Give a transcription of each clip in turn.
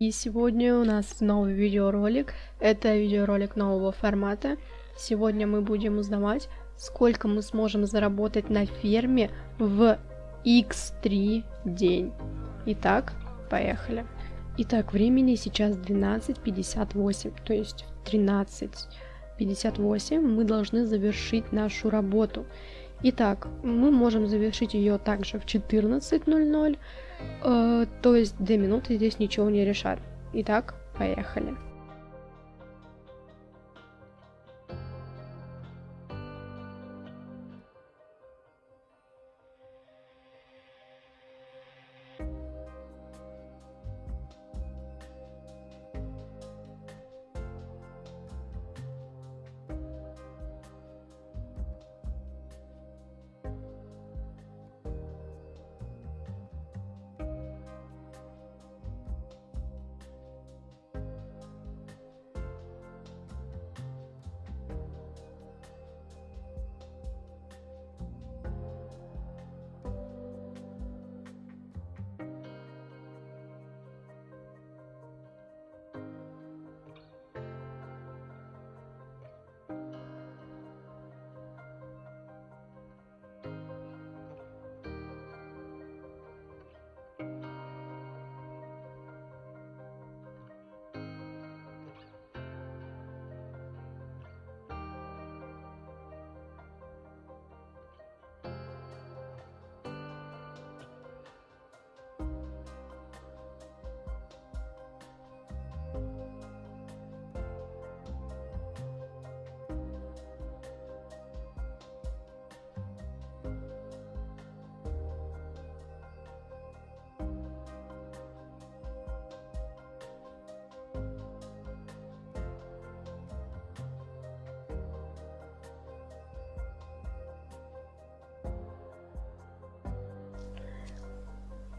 И сегодня у нас новый видеоролик. Это видеоролик нового формата. Сегодня мы будем узнавать, сколько мы сможем заработать на ферме в x3 день. Итак, поехали. Итак, времени сейчас 12.58, то есть в 13.58 мы должны завершить нашу работу. Итак, мы можем завершить ее также в 14.00, э, то есть 2 минуты здесь ничего не решат. Итак, поехали.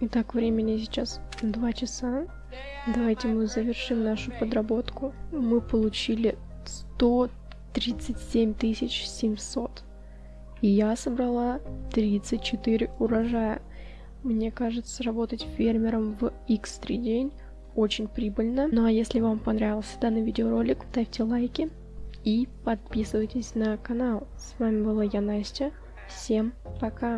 Итак, времени сейчас 2 часа. Давайте мы завершим нашу подработку. Мы получили 137 700. И я собрала 34 урожая. Мне кажется, работать фермером в X3 день очень прибыльно. Ну а если вам понравился данный видеоролик, ставьте лайки и подписывайтесь на канал. С вами была я, Настя. Всем пока!